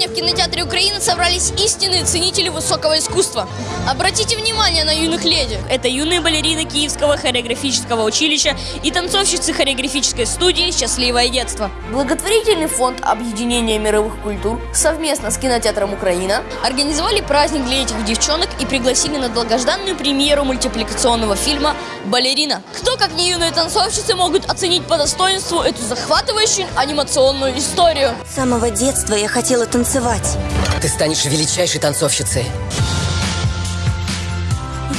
в кинотеатре Украины собрались истинные ценители высокого искусства. Обратите внимание на юных леди. Это юные балерины Киевского хореографического училища и танцовщицы хореографической студии «Счастливое детство». Благотворительный фонд объединения мировых культур совместно с кинотеатром Украина организовали праздник для этих девчонок и пригласили на долгожданную премьеру мультипликационного фильма «Балерина». Кто, как не юные танцовщицы, могут оценить по достоинству эту захватывающую анимационную историю? С самого детства я хотела танцевать. Ты станешь величайшей танцовщицей.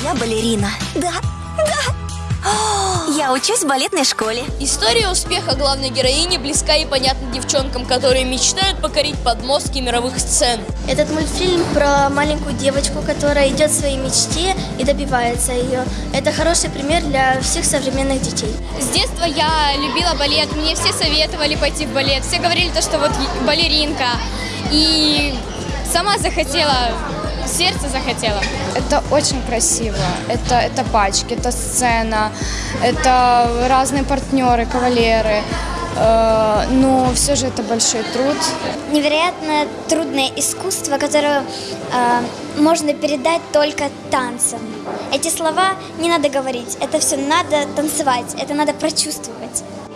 Я балерина. Да, да. О, Я учусь в балетной школе. История успеха главной героини близка и понятна девчонкам, которые мечтают покорить подмостки мировых сцен. Этот мультфильм про маленькую девочку, которая идет своей мечте и добивается ее. Это хороший пример для всех современных детей. С детства я любила балет, мне все советовали пойти в балет, все говорили то, что вот балеринка. И сама захотела, сердце захотело. Это очень красиво. Это, это пачки, это сцена, это разные партнеры, кавалеры. Э, Но все же это большой труд. Невероятно трудное искусство, которое э, можно передать только танцем. Эти слова не надо говорить, это все надо танцевать, это надо прочувствовать.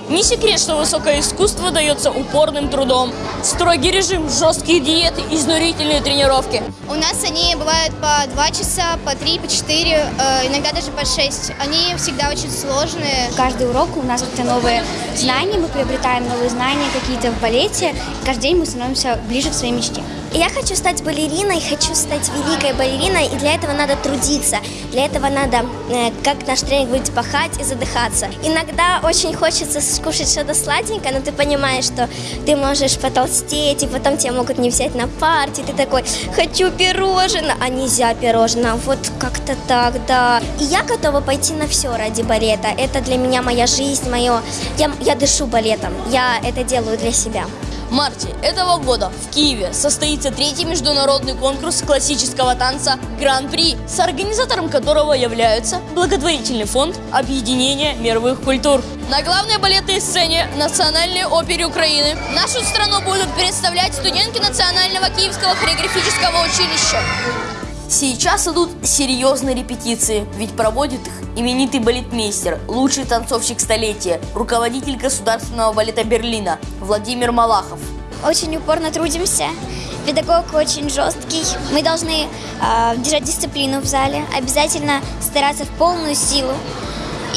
Не секрет, что высокое искусство дается упорным трудом. Строгий режим, жесткие диеты, изнурительные тренировки. У нас они бывают по 2 часа, по 3, по 4, э, иногда даже по 6. Они всегда очень сложные. Каждый урок у нас какие-то новые знания, мы приобретаем новые знания какие-то в балете. Каждый день мы становимся ближе к своей мечте. Я хочу стать балериной, хочу стать великой балериной, и для этого надо трудиться. Для этого надо, э, как наш тренер говорит, пахать и задыхаться. Иногда очень хочется скушать что-то сладенькое, но ты понимаешь, что ты можешь потолстеть, и потом тебя могут не взять на партии. Ты такой, хочу пирожное, а нельзя пирожное. Вот как-то так, да. И я готова пойти на все ради балета. Это для меня моя жизнь, мое... Я, я дышу балетом, я это делаю для себя. Марте этого года в Киеве состоится третий международный конкурс классического танца Гран-при, с организатором которого является благотворительный фонд объединения мировых культур. На главной балетной сцене Национальной оперы Украины нашу страну будут представлять студентки Национального Киевского хореографического училища. Сейчас идут серьезные репетиции, ведь проводит их именитый балетмейстер, лучший танцовщик столетия, руководитель Государственного балета Берлина Владимир Малахов. Очень упорно трудимся. Педагог очень жесткий. Мы должны э, держать дисциплину в зале, обязательно стараться в полную силу.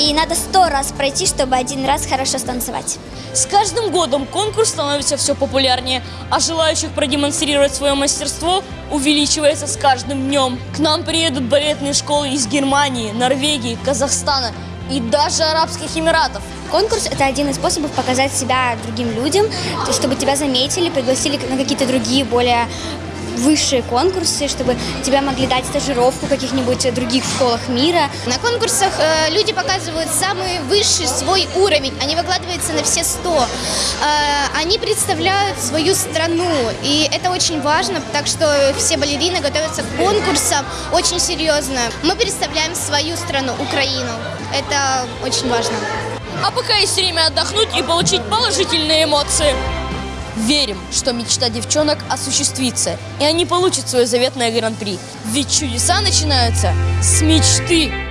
И надо сто раз пройти, чтобы один раз хорошо станцевать. С каждым годом конкурс становится все популярнее, а желающих продемонстрировать свое мастерство увеличивается с каждым днем. К нам приедут балетные школы из Германии, Норвегии, Казахстана и даже Арабских Эмиратов. Конкурс – это один из способов показать себя другим людям, чтобы тебя заметили, пригласили на какие-то другие, более высшие конкурсы, чтобы тебя могли дать стажировку в каких-нибудь других школах мира. На конкурсах э, люди показывают самый высший свой уровень, они выкладываются на все сто. Э, они представляют свою страну, и это очень важно, так что все балерины готовятся к конкурсам очень серьезно. Мы представляем свою страну, Украину. Это очень важно. А пока есть время отдохнуть и получить положительные эмоции. Верим, что мечта девчонок осуществится, и они получат свое заветное гран-при. Ведь чудеса начинаются с мечты.